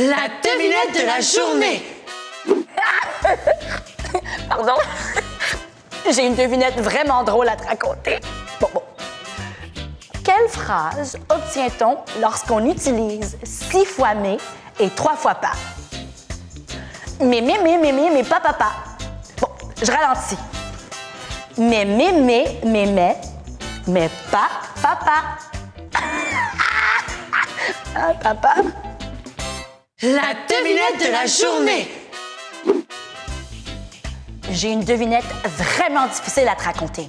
La devinette de la journée. Pardon? J'ai une devinette vraiment drôle à te raconter. Bon, bon. Quelle phrase obtient-on lorsqu'on utilise six fois mais et trois fois pas? Mais, mais, mais, mais, mais, mais, pas, papa. Bon, je ralentis. Mais, mais, mais, mais, mais, mais, pas, papa. ah, papa. La devinette de la journée. J'ai une devinette vraiment difficile à te raconter.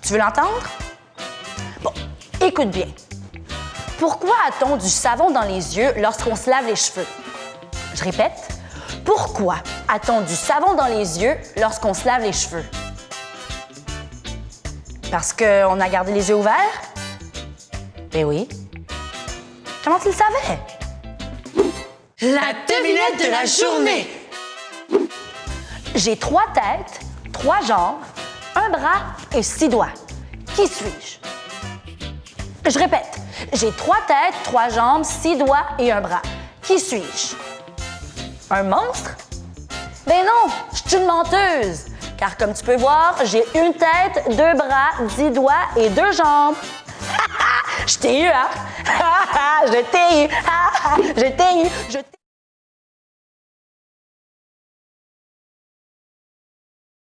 Tu veux l'entendre? Bon, écoute bien. Pourquoi a-t-on du savon dans les yeux lorsqu'on se lave les cheveux? Je répète. Pourquoi a-t-on du savon dans les yeux lorsqu'on se lave les cheveux? Parce qu'on a gardé les yeux ouverts? Ben oui. Comment tu le savais? La devinette de la journée. J'ai trois têtes, trois jambes, un bras et six doigts. Qui suis-je? Je répète, j'ai trois têtes, trois jambes, six doigts et un bras. Qui suis-je? Un monstre? Ben non, je suis une menteuse. Car comme tu peux voir, j'ai une tête, deux bras, dix doigts et deux jambes. Je t'ai eu, hein? je t'ai eu. je t'ai eu. Je t'ai